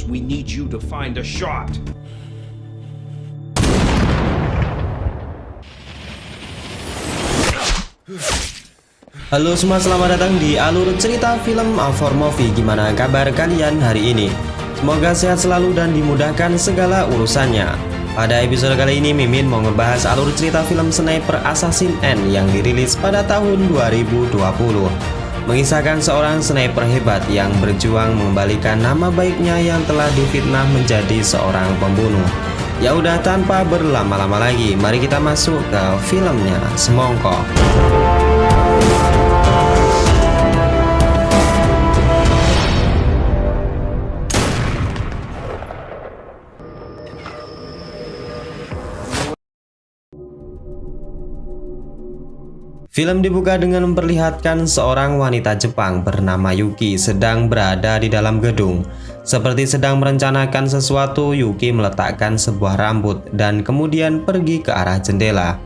us. We need you to find a shot. Halo semua selamat datang di alur cerita film Alfor Movie Gimana kabar kalian hari ini? Semoga sehat selalu dan dimudahkan segala urusannya Pada episode kali ini Mimin mau ngebahas alur cerita film Sniper Assassin N yang dirilis pada tahun 2020 Mengisahkan seorang sniper hebat yang berjuang mengembalikan nama baiknya yang telah difitnah menjadi seorang pembunuh Ya udah tanpa berlama-lama lagi, mari kita masuk ke filmnya Semongko. Film dibuka dengan memperlihatkan seorang wanita Jepang bernama Yuki sedang berada di dalam gedung. Seperti sedang merencanakan sesuatu, Yuki meletakkan sebuah rambut dan kemudian pergi ke arah jendela.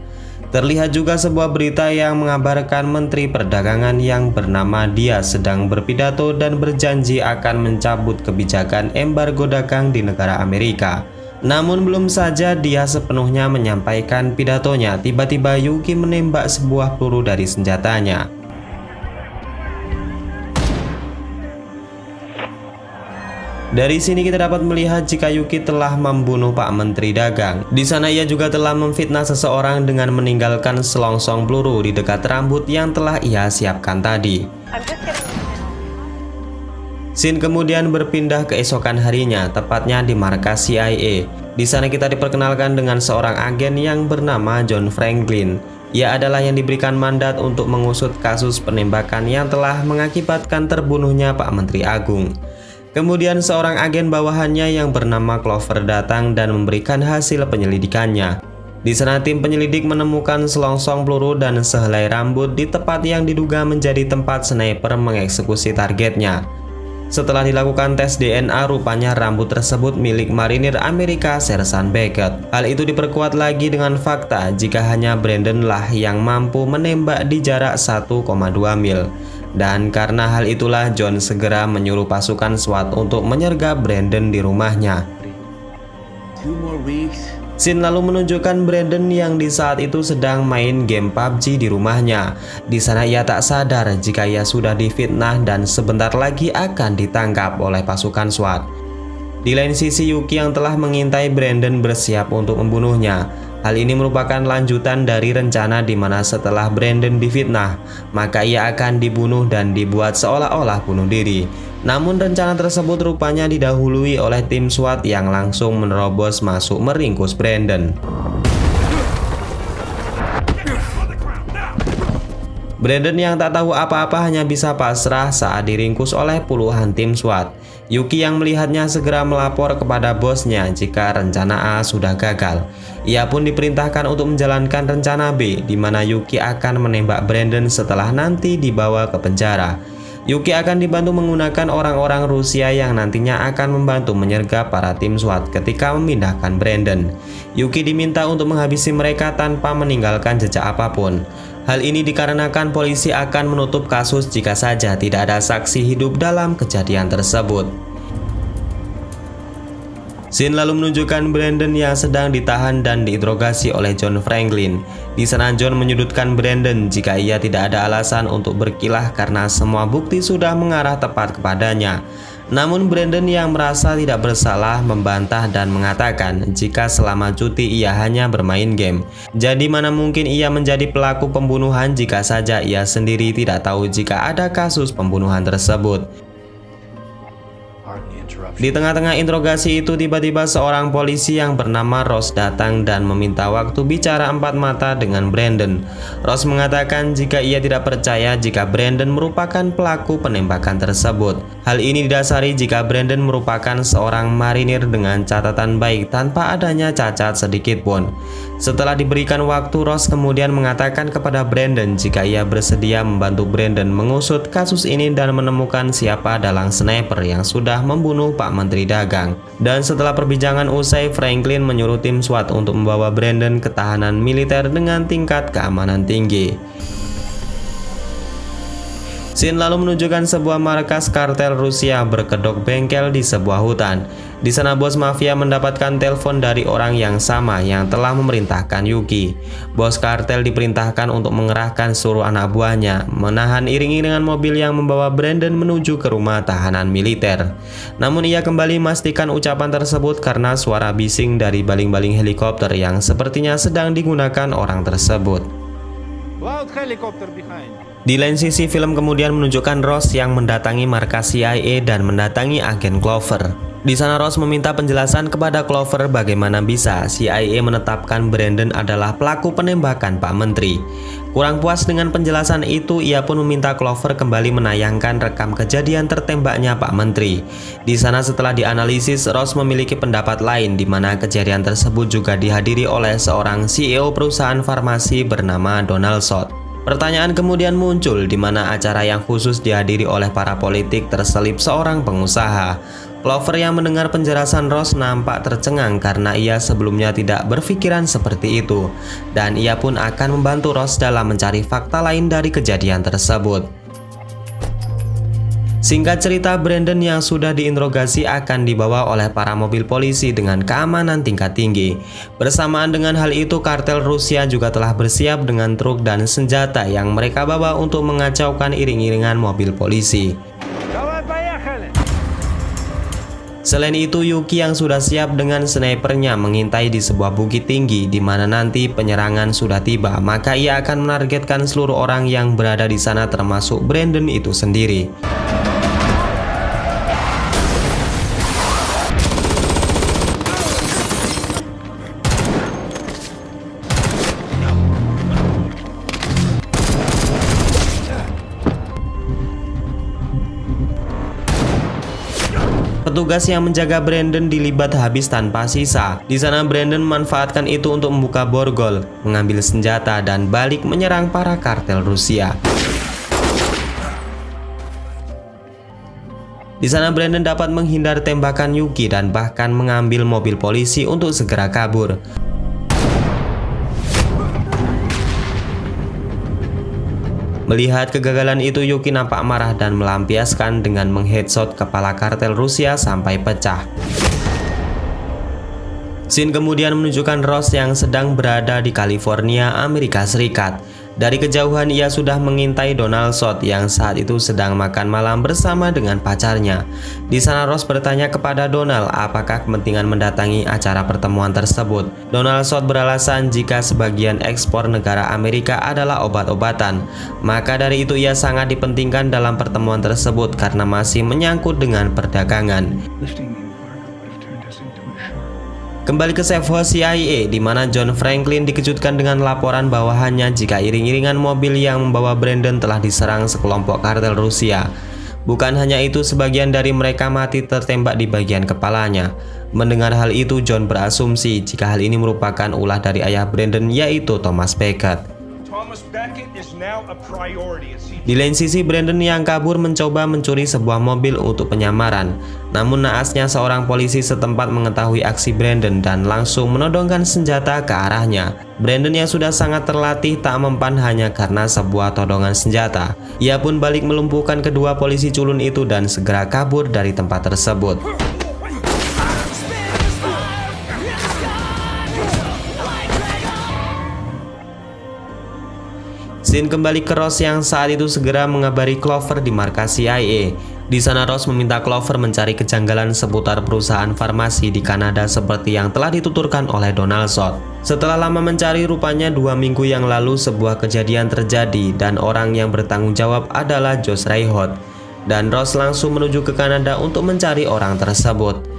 Terlihat juga sebuah berita yang mengabarkan Menteri Perdagangan yang bernama dia sedang berpidato dan berjanji akan mencabut kebijakan embargo dagang di negara Amerika. Namun belum saja dia sepenuhnya menyampaikan pidatonya, tiba-tiba Yuki menembak sebuah peluru dari senjatanya. Dari sini kita dapat melihat jika Yuki telah membunuh Pak Menteri Dagang. Di sana ia juga telah memfitnah seseorang dengan meninggalkan selongsong peluru di dekat rambut yang telah ia siapkan tadi. Scene kemudian berpindah keesokan harinya, tepatnya di markas CIA. Di sana kita diperkenalkan dengan seorang agen yang bernama John Franklin. Ia adalah yang diberikan mandat untuk mengusut kasus penembakan yang telah mengakibatkan terbunuhnya Pak Menteri Agung. Kemudian seorang agen bawahannya yang bernama Clover datang dan memberikan hasil penyelidikannya. Di sana tim penyelidik menemukan selongsong peluru dan sehelai rambut di tempat yang diduga menjadi tempat sniper mengeksekusi targetnya. Setelah dilakukan tes DNA, rupanya rambut tersebut milik marinir Amerika Sersan Beckett. Hal itu diperkuat lagi dengan fakta jika hanya Brandon lah yang mampu menembak di jarak 1,2 mil. Dan karena hal itulah John segera menyuruh pasukan SWAT untuk menyergap Brandon di rumahnya. Scene lalu menunjukkan Brandon yang di saat itu sedang main game PUBG di rumahnya. Di sana ia tak sadar jika ia sudah difitnah dan sebentar lagi akan ditangkap oleh pasukan SWAT. Di lain sisi Yuki yang telah mengintai Brandon bersiap untuk membunuhnya. Hal ini merupakan lanjutan dari rencana di mana setelah Brandon difitnah, maka ia akan dibunuh dan dibuat seolah-olah bunuh diri. Namun rencana tersebut rupanya didahului oleh tim SWAT yang langsung menerobos masuk meringkus Brandon. Brandon yang tak tahu apa-apa hanya bisa pasrah saat diringkus oleh puluhan tim SWAT. Yuki yang melihatnya segera melapor kepada bosnya jika rencana A sudah gagal. Ia pun diperintahkan untuk menjalankan rencana B, di mana Yuki akan menembak Brandon setelah nanti dibawa ke penjara. Yuki akan dibantu menggunakan orang-orang Rusia yang nantinya akan membantu menyergap para tim SWAT ketika memindahkan Brandon. Yuki diminta untuk menghabisi mereka tanpa meninggalkan jejak apa pun. Hal ini dikarenakan polisi akan menutup kasus jika saja tidak ada saksi hidup dalam kejadian tersebut. Scene lalu menunjukkan Brandon yang sedang ditahan dan diinterogasi oleh John Franklin. Di sana John menyudutkan Brandon jika ia tidak ada alasan untuk berkilah karena semua bukti sudah mengarah tepat kepadanya. Namun Brandon yang merasa tidak bersalah membantah dan mengatakan jika selama cuti ia hanya bermain game. Jadi mana mungkin ia menjadi pelaku pembunuhan jika saja ia sendiri tidak tahu jika ada kasus pembunuhan tersebut. Di tengah-tengah interogasi itu tiba-tiba seorang polisi yang bernama Ross datang dan meminta waktu bicara empat mata dengan Brandon. Ross mengatakan jika ia tidak percaya jika Brandon merupakan pelaku penembakan tersebut. Hal ini didasari jika Brandon merupakan seorang marinir dengan catatan baik tanpa adanya cacat sedikit pun. Setelah diberikan waktu, Ross kemudian mengatakan kepada Brandon jika ia bersedia membantu Brandon mengusut kasus ini dan menemukan siapa dalang sniper yang sudah membunuh Pak Menteri Dagang. Dan setelah perbincangan usai, Franklin menyuruh tim SWAT untuk membawa Brandon ke tahanan militer dengan tingkat keamanan tinggi. Scene lalu menunjukkan sebuah markas kartel Rusia berkedok bengkel di sebuah hutan. Di sana bos mafia mendapatkan telepon dari orang yang sama yang telah memerintahkan Yuki. Bos kartel diperintahkan untuk mengerahkan seluruh anak buahnya, menahan iring-iringan mobil yang membawa Brandon menuju ke rumah tahanan militer. Namun ia kembali memastikan ucapan tersebut karena suara bising dari baling-baling helikopter yang sepertinya sedang digunakan orang tersebut. Loud helicopter behind. Di lain sisi film kemudian menunjukkan Ross yang mendatangi markas CIA dan mendatangi agen Clover. Di sana Ross meminta penjelasan kepada Clover bagaimana bisa CIA menetapkan Brandon adalah pelaku penembakan Pak Menteri. Kurang puas dengan penjelasan itu, ia pun meminta Clover kembali menayangkan rekam kejadian tertembaknya Pak Menteri. Di sana setelah dianalisis, Ross memiliki pendapat lain di mana kejadian tersebut juga dihadiri oleh seorang CEO perusahaan farmasi bernama Donald Sott. Pertanyaan kemudian muncul di mana acara yang khusus dihadiri oleh para politik terselip seorang pengusaha. Clover yang mendengar penjelasan Ross nampak tercengang karena ia sebelumnya tidak berpikiran seperti itu dan ia pun akan membantu Ross dalam mencari fakta lain dari kejadian tersebut. Singkat cerita, Brandon yang sudah diinterogasi akan dibawa oleh para mobil polisi dengan keamanan tingkat tinggi. Bersamaan dengan hal itu, kartel Rusia juga telah bersiap dengan truk dan senjata yang mereka bawa untuk mengacaukan iring-iringan mobil polisi. Selain itu, Yuki yang sudah siap dengan snipernya mengintai di sebuah bukit tinggi di mana nanti penyerangan sudah tiba, maka ia akan menargetkan seluruh orang yang berada di sana termasuk Brandon itu sendiri. Petugas yang menjaga Brandon dilibat habis tanpa sisa. Di sana Brandon memanfaatkan itu untuk membuka borgol, mengambil senjata dan balik menyerang para kartel Rusia. Di sana Brandon dapat menghindar tembakan Yuki dan bahkan mengambil mobil polisi untuk segera kabur. Melihat kegagalan itu Yuki nampak marah dan melampiaskan dengan mengheadshot kepala kartel Rusia sampai pecah. Scene kemudian menunjukkan Ross yang sedang berada di California, Amerika Serikat. Dari kejauhan ia sudah mengintai Donald Sott yang saat itu sedang makan malam bersama dengan pacarnya. Di sana Ross bertanya kepada Donald apakah kepentingan mendatangi acara pertemuan tersebut. Donald Sott beralasan jika sebagian ekspor negara Amerika adalah obat-obatan. Maka dari itu ia sangat dipentingkan dalam pertemuan tersebut karena masih menyangkut dengan perdagangan. Kembali ke safe CIA di mana John Franklin dikejutkan dengan laporan bahwa hanya jika iring-iringan mobil yang membawa Brandon telah diserang sekelompok kartel Rusia. Bukan hanya itu, sebagian dari mereka mati tertembak di bagian kepalanya. Mendengar hal itu, John berasumsi jika hal ini merupakan ulah dari ayah Brandon yaitu Thomas Beckett. Di lain sisi, Brandon yang kabur mencoba mencuri sebuah mobil untuk penyamaran. Namun naasnya seorang polisi setempat mengetahui aksi Brandon dan langsung menodongkan senjata ke arahnya. Brandon yang sudah sangat terlatih tak mempan hanya karena sebuah todongan senjata. Ia pun balik melumpuhkan kedua polisi culun itu dan segera kabur dari tempat tersebut. Scene kembali ke Ross yang saat itu segera mengabari Clover di markas CIA. Di sana Ross meminta Clover mencari kejanggalan seputar perusahaan farmasi di Kanada seperti yang telah dituturkan oleh Donald Sott. Setelah lama mencari rupanya dua minggu yang lalu sebuah kejadian terjadi dan orang yang bertanggung jawab adalah Josh Rayhot. Dan Ross langsung menuju ke Kanada untuk mencari orang tersebut.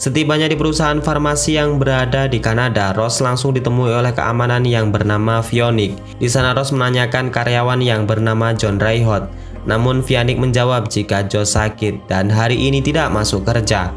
Setibanya di perusahaan farmasi yang berada di Kanada, Ross langsung ditemui oleh keamanan yang bernama Vionic. Di sana Ross menanyakan karyawan yang bernama John Rayhot. Namun Vionic menjawab jika Joe sakit dan hari ini tidak masuk kerja.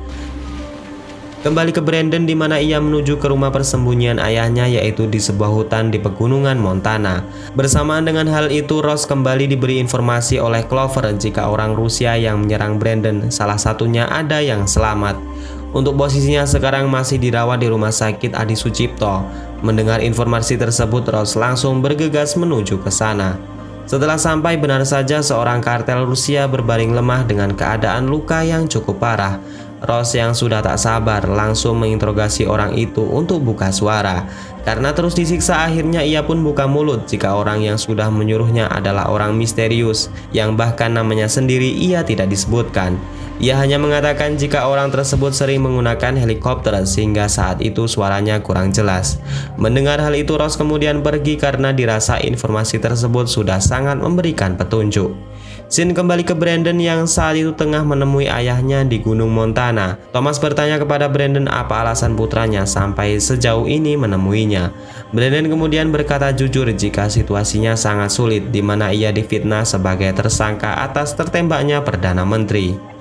Kembali ke Brandon di mana ia menuju ke rumah persembunyian ayahnya yaitu di sebuah hutan di pegunungan Montana. Bersamaan dengan hal itu, Ross kembali diberi informasi oleh Clover jika orang Rusia yang menyerang Brandon salah satunya ada yang selamat. Untuk posisinya sekarang masih dirawat di rumah sakit Adi Sucipto. Mendengar informasi tersebut, Ross langsung bergegas menuju ke sana. Setelah sampai benar saja seorang kartel Rusia berbaring lemah dengan keadaan luka yang cukup parah. Ross yang sudah tak sabar langsung menginterogasi orang itu untuk buka suara. Karena terus disiksa akhirnya ia pun buka mulut jika orang yang sudah menyuruhnya adalah orang misterius yang bahkan namanya sendiri ia tidak disebutkan. Ia hanya mengatakan jika orang tersebut sering menggunakan helikopter sehingga saat itu suaranya kurang jelas. Mendengar hal itu Ross kemudian pergi karena dirasa informasi tersebut sudah sangat memberikan petunjuk. Sin kembali ke Brandon yang saat itu tengah menemui ayahnya di Gunung Montana. Thomas bertanya kepada Brandon apa alasan putranya sampai sejauh ini menemuinya. Brandon kemudian berkata jujur jika situasinya sangat sulit di mana ia difitnah sebagai tersangka atas tertembaknya Perdana Menteri.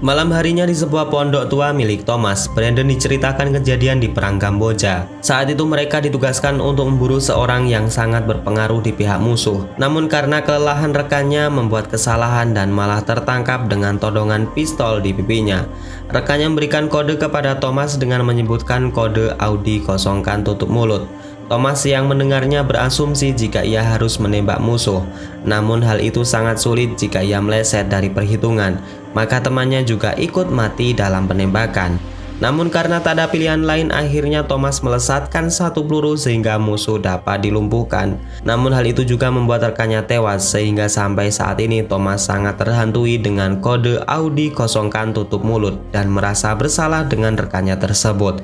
Malam harinya di sebuah pondok tua milik Thomas, Brandon diceritakan kejadian di Perang Kamboja. Saat itu mereka ditugaskan untuk memburu seorang yang sangat berpengaruh di pihak musuh. Namun karena kelelahan rekannya membuat kesalahan dan malah tertangkap dengan todongan pistol di pipinya. Rekannya memberikan kode kepada Thomas dengan menyebutkan kode Audi kosongkan tutup mulut. Thomas yang mendengarnya berasumsi jika ia harus menembak musuh. Namun hal itu sangat sulit jika ia meleset dari perhitungan. Maka temannya juga ikut mati dalam penembakan. Namun karena tak ada pilihan lain akhirnya Thomas melesatkan satu peluru sehingga musuh dapat dilumpuhkan. Namun hal itu juga membuat rekannya tewas sehingga sampai saat ini Thomas sangat terhantui dengan kode Audi kosongkan tutup mulut dan merasa bersalah dengan rekannya tersebut.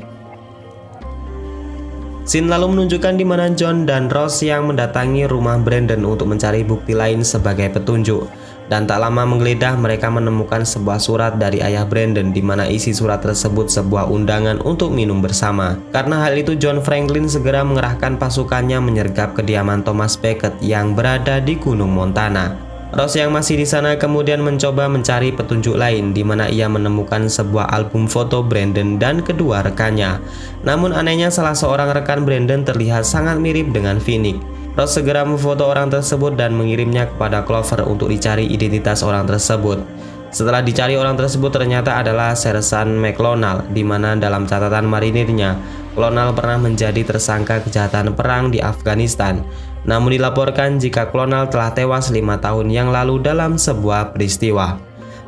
Sin lalu menunjukkan di mana John dan Ross yang mendatangi rumah Brandon untuk mencari bukti lain sebagai petunjuk. Dan tak lama menggeledah mereka menemukan sebuah surat dari ayah Brandon di mana isi surat tersebut sebuah undangan untuk minum bersama. Karena hal itu John Franklin segera mengerahkan pasukannya menyergap kediaman Thomas Beckett yang berada di Gunung Montana. Ross yang masih di sana kemudian mencoba mencari petunjuk lain di mana ia menemukan sebuah album foto Brandon dan kedua rekannya. Namun anehnya salah seorang rekan Brandon terlihat sangat mirip dengan Phoenix. Ross segera memfoto orang tersebut dan mengirimnya kepada Clover untuk dicari identitas orang tersebut. Setelah dicari orang tersebut ternyata adalah Sersan McLonald di mana dalam catatan marinirnya Clonal pernah menjadi tersangka kejahatan perang di Afghanistan. Namun dilaporkan jika Clonal telah tewas lima tahun yang lalu dalam sebuah peristiwa.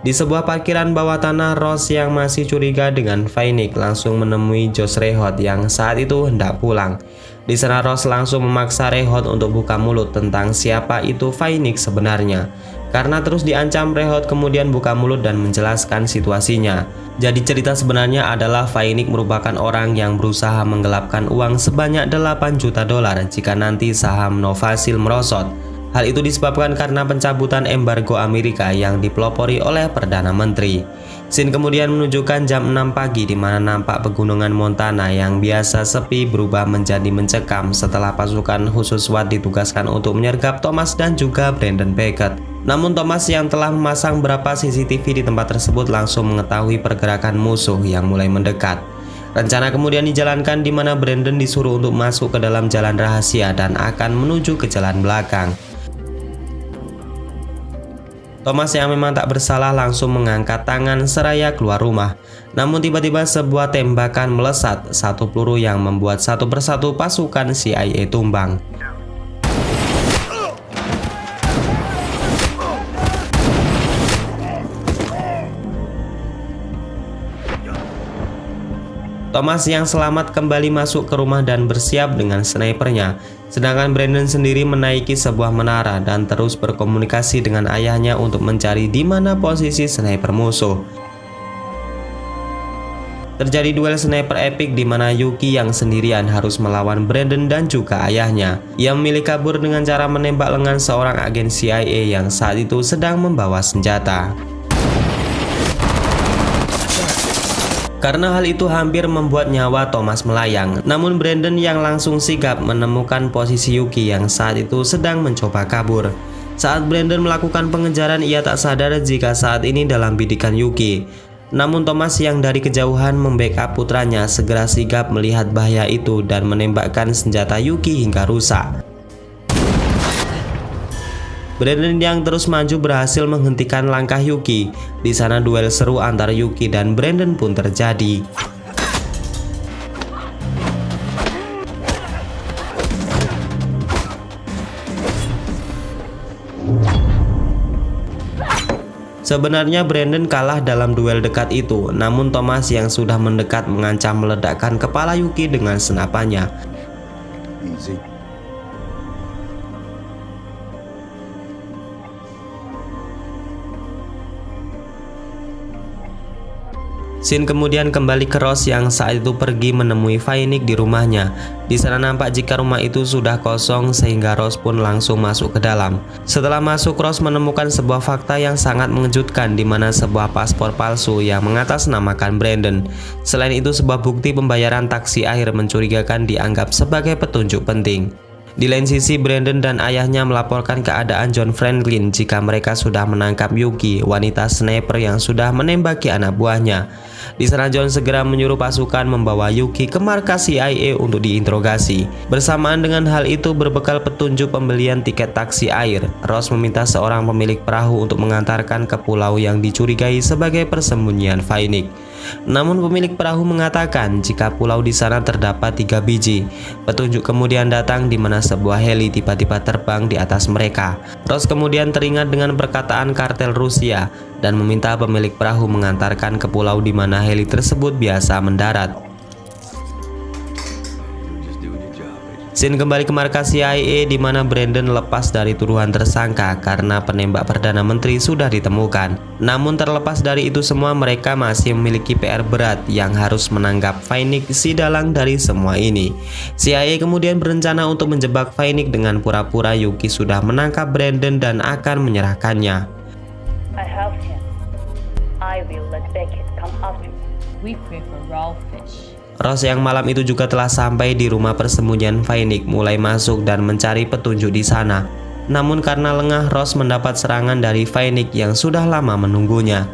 Di sebuah parkiran bawah tanah, Ross yang masih curiga dengan Phoenix langsung menemui Josh Rehot yang saat itu hendak pulang. Di sana Ross langsung memaksa Rehot untuk buka mulut tentang siapa itu Phoenix sebenarnya. Karena terus diancam Rehot kemudian buka mulut dan menjelaskan situasinya. Jadi cerita sebenarnya adalah Phoenix merupakan orang yang berusaha menggelapkan uang sebanyak 8 juta dolar jika nanti saham Novasil merosot. Hal itu disebabkan karena pencabutan embargo Amerika yang dipelopori oleh Perdana Menteri. Sin kemudian menunjukkan jam 6 pagi di mana nampak pegunungan Montana yang biasa sepi berubah menjadi mencekam setelah pasukan khusus SWAT ditugaskan untuk menyergap Thomas dan juga Brandon Beckett. Namun Thomas yang telah memasang beberapa CCTV di tempat tersebut langsung mengetahui pergerakan musuh yang mulai mendekat. Rencana kemudian dijalankan di mana Brandon disuruh untuk masuk ke dalam jalan rahasia dan akan menuju ke jalan belakang. Thomas yang memang tak bersalah langsung mengangkat tangan seraya keluar rumah. Namun tiba-tiba sebuah tembakan melesat satu peluru yang membuat satu persatu pasukan CIA tumbang. Thomas yang selamat kembali masuk ke rumah dan bersiap dengan snipernya. Sedangkan Brandon sendiri menaiki sebuah menara dan terus berkomunikasi dengan ayahnya untuk mencari di mana posisi sniper musuh. Terjadi duel sniper epic di mana Yuki yang sendirian harus melawan Brandon dan juga ayahnya. Ia memilih kabur dengan cara menembak lengan seorang agen CIA yang saat itu sedang membawa senjata. Karena hal itu hampir membuat nyawa Thomas melayang. Namun Brandon yang langsung sigap menemukan posisi Yuki yang saat itu sedang mencoba kabur. Saat Brandon melakukan pengejaran ia tak sadar jika saat ini dalam bidikan Yuki. Namun Thomas yang dari kejauhan membackup putranya segera sigap melihat bahaya itu dan menembakkan senjata Yuki hingga rusak. Brandon yang terus maju berhasil menghentikan langkah Yuki. Di sana duel seru antara Yuki dan Brandon pun terjadi. Sebenarnya Brandon kalah dalam duel dekat itu, namun Thomas yang sudah mendekat mengancam meledakkan kepala Yuki dengan senapannya. Easy. Sin kemudian kembali ke Ross yang saat itu pergi menemui Vainik di rumahnya. Di sana nampak jika rumah itu sudah kosong sehingga Ross pun langsung masuk ke dalam. Setelah masuk, Ross menemukan sebuah fakta yang sangat mengejutkan di mana sebuah paspor palsu yang mengatasnamakan Brandon. Selain itu, sebuah bukti pembayaran taksi air mencurigakan dianggap sebagai petunjuk penting. Di lain sisi, Brandon dan ayahnya melaporkan keadaan John Franklin jika mereka sudah menangkap Yuki, wanita sniper yang sudah menembaki anak buahnya. Di sana John segera menyuruh pasukan membawa Yuki ke markas CIA untuk diinterogasi. Bersamaan dengan hal itu berbekal petunjuk pembelian tiket taksi air, Ross meminta seorang pemilik perahu untuk mengantarkan ke pulau yang dicurigai sebagai persembunyian Vainik. Namun pemilik perahu mengatakan jika pulau di sana terdapat tiga biji. Petunjuk kemudian datang di mana sebuah heli tiba-tiba terbang di atas mereka. Ross kemudian teringat dengan perkataan kartel Rusia dan meminta pemilik perahu mengantarkan ke pulau di mana heli tersebut biasa mendarat. Sin kembali ke markas CIA di mana Brandon lepas dari tuduhan tersangka karena penembak Perdana Menteri sudah ditemukan. Namun terlepas dari itu semua mereka masih memiliki PR berat yang harus menanggap Vainik si dalang dari semua ini. CIA kemudian berencana untuk menjebak Vainik dengan pura-pura Yuki sudah menangkap Brandon dan akan menyerahkannya. I have him. I will let Beckett come after me. We prefer raw fish. Ross yang malam itu juga telah sampai di rumah persembunyian Vainik mulai masuk dan mencari petunjuk di sana. Namun karena lengah Ross mendapat serangan dari Vainik yang sudah lama menunggunya.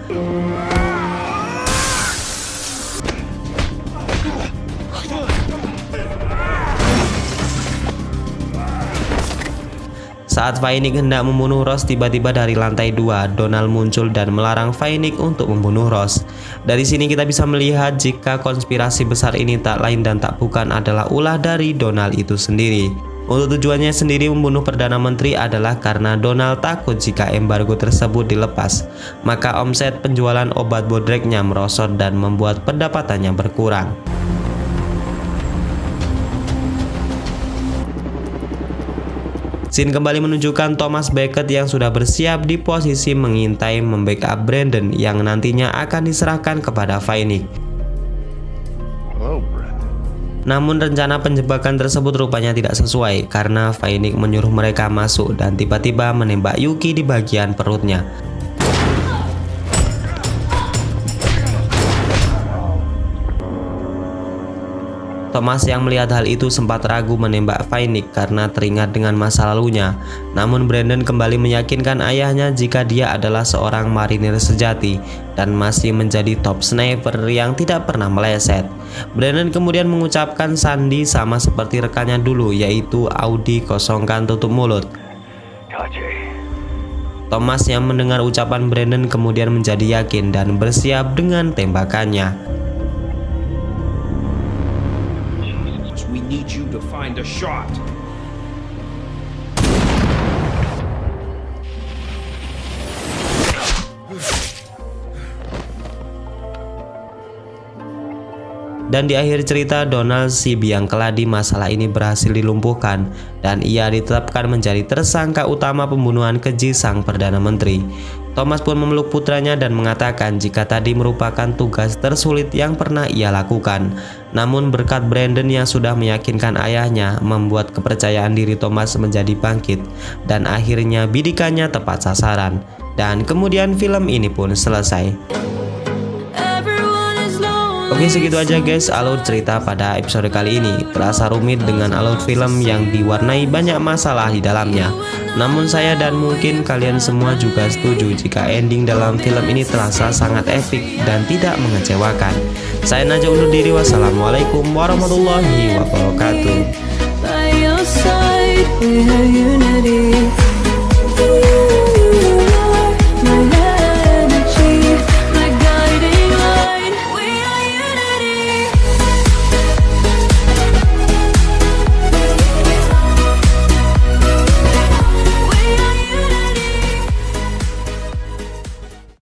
Saat Vainik hendak membunuh Ross tiba-tiba dari lantai dua, Donald muncul dan melarang Vainik untuk membunuh Ross. Dari sini kita bisa melihat jika konspirasi besar ini tak lain dan tak bukan adalah ulah dari Donald itu sendiri. Untuk tujuannya sendiri membunuh Perdana Menteri adalah karena Donald takut jika embargo tersebut dilepas. Maka omset penjualan obat bodreknya merosot dan membuat pendapatannya berkurang. Scene kembali menunjukkan Thomas Beckett yang sudah bersiap di posisi mengintai membackup Brandon yang nantinya akan diserahkan kepada Vainik. Namun rencana penjebakan tersebut rupanya tidak sesuai karena Vainik menyuruh mereka masuk dan tiba-tiba menembak Yuki di bagian perutnya. Thomas yang melihat hal itu sempat ragu menembak Vainik karena teringat dengan masa lalunya. Namun Brandon kembali meyakinkan ayahnya jika dia adalah seorang marinir sejati dan masih menjadi top sniper yang tidak pernah meleset. Brandon kemudian mengucapkan sandi sama seperti rekannya dulu yaitu Audi kosongkan tutup mulut. Thomas yang mendengar ucapan Brandon kemudian menjadi yakin dan bersiap dengan tembakannya. We need you to find a shot. Dan di akhir cerita Donald si biang keladi masalah ini berhasil dilumpuhkan dan ia ditetapkan menjadi tersangka utama pembunuhan keji sang Perdana Menteri. Thomas pun memeluk putranya dan mengatakan jika tadi merupakan tugas tersulit yang pernah ia lakukan. Namun berkat Brandon yang sudah meyakinkan ayahnya membuat kepercayaan diri Thomas menjadi bangkit dan akhirnya bidikannya tepat sasaran. Dan kemudian film ini pun selesai. Oke segitu aja guys. Alur cerita pada episode kali ini Terasa rumit dengan alur film yang diwarnai banyak masalah di dalamnya. Namun saya dan mungkin kalian semua juga setuju jika ending dalam film ini terasa sangat epic dan tidak mengecewakan. Saya Najwa undur diri. Wassalamualaikum warahmatullahi wabarakatuh